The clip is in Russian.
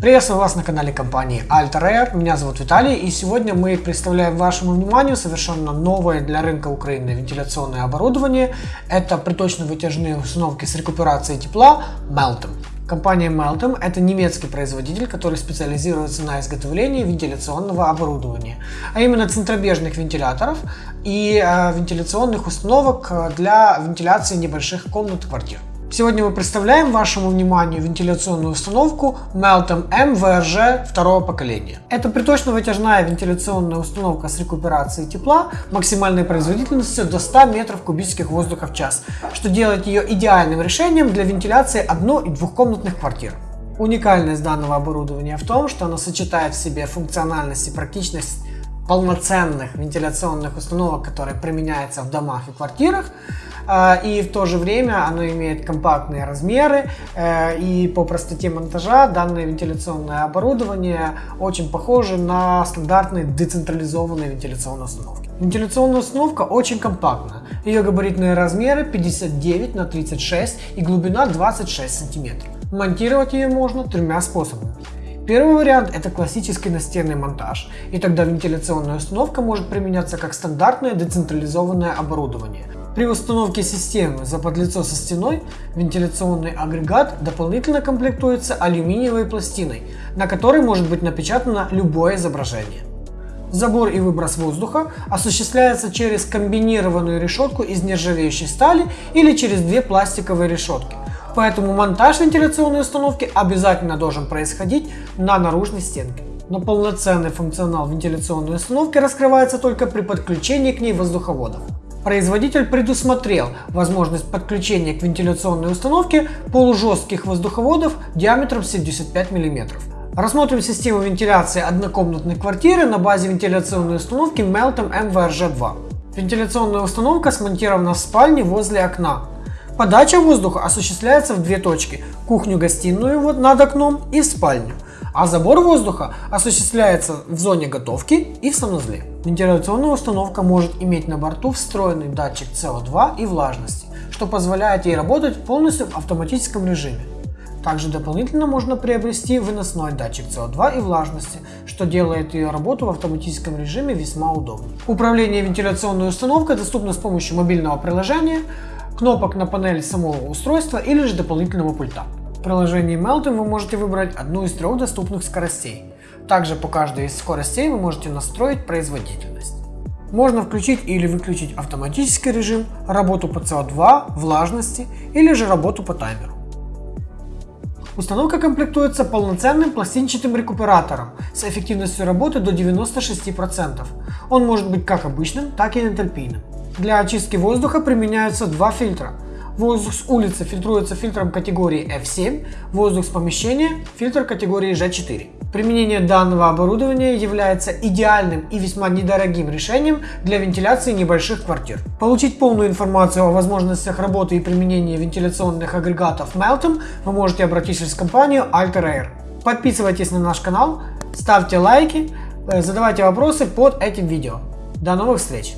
Приветствую вас на канале компании Alter Air. Меня зовут Виталий и сегодня мы представляем вашему вниманию совершенно новое для рынка Украины вентиляционное оборудование. Это приточно-вытяжные установки с рекуперацией тепла Meltem. Компания Meltem – это немецкий производитель, который специализируется на изготовлении вентиляционного оборудования, а именно центробежных вентиляторов и э, вентиляционных установок для вентиляции небольших комнат квартир. Сегодня мы представляем вашему вниманию вентиляционную установку Meltem M VRG второго поколения. Это приточно-вытяжная вентиляционная установка с рекуперацией тепла максимальной производительностью до 100 метров кубических воздуха в час, что делает ее идеальным решением для вентиляции одно- и двухкомнатных квартир. Уникальность данного оборудования в том, что оно сочетает в себе функциональность и практичность полноценных вентиляционных установок, которые применяются в домах и квартирах, и в то же время оно имеет компактные размеры, э, и по простоте монтажа данное вентиляционное оборудование очень похоже на стандартные децентрализованные вентиляционные установки. Вентиляционная установка очень компактна. Ее габаритные размеры 59 на 36 и глубина 26 сантиметров. Монтировать ее можно тремя способами. Первый вариант это классический настенный монтаж, и тогда вентиляционная установка может применяться как стандартное децентрализованное оборудование. При установке системы за подлицо со стеной вентиляционный агрегат дополнительно комплектуется алюминиевой пластиной, на которой может быть напечатано любое изображение. Забор и выброс воздуха осуществляется через комбинированную решетку из нержавеющей стали или через две пластиковые решетки. Поэтому монтаж вентиляционной установки обязательно должен происходить на наружной стенке. Но полноценный функционал вентиляционной установки раскрывается только при подключении к ней воздуховодов. Производитель предусмотрел возможность подключения к вентиляционной установке полужестких воздуховодов диаметром 75 мм. Рассмотрим систему вентиляции однокомнатной квартиры на базе вентиляционной установки Meltem MVRG2. Вентиляционная установка смонтирована в спальне возле окна. Подача воздуха осуществляется в две точки – кухню-гостиную над окном и спальню, а забор воздуха осуществляется в зоне готовки и в санузле. Вентиляционная установка может иметь на борту встроенный датчик CO2 и влажности, что позволяет ей работать полностью в автоматическом режиме. Также дополнительно можно приобрести выносной датчик CO2 и влажности, что делает ее работу в автоматическом режиме весьма удобной. Управление вентиляционной установкой доступно с помощью мобильного приложения, кнопок на панели самого устройства или же дополнительного пульта. В приложении Melton вы можете выбрать одну из трех доступных скоростей. Также по каждой из скоростей вы можете настроить производительность. Можно включить или выключить автоматический режим, работу по CO2, влажности или же работу по таймеру. Установка комплектуется полноценным пластинчатым рекуператором с эффективностью работы до 96%. Он может быть как обычным, так и энтальпийным. Для очистки воздуха применяются два фильтра. Воздух с улицы фильтруется фильтром категории F7, воздух с помещения – фильтр категории G4. Применение данного оборудования является идеальным и весьма недорогим решением для вентиляции небольших квартир. Получить полную информацию о возможностях работы и применения вентиляционных агрегатов Meltem вы можете обратившись в компанию Alter Air. Подписывайтесь на наш канал, ставьте лайки, э, задавайте вопросы под этим видео. До новых встреч!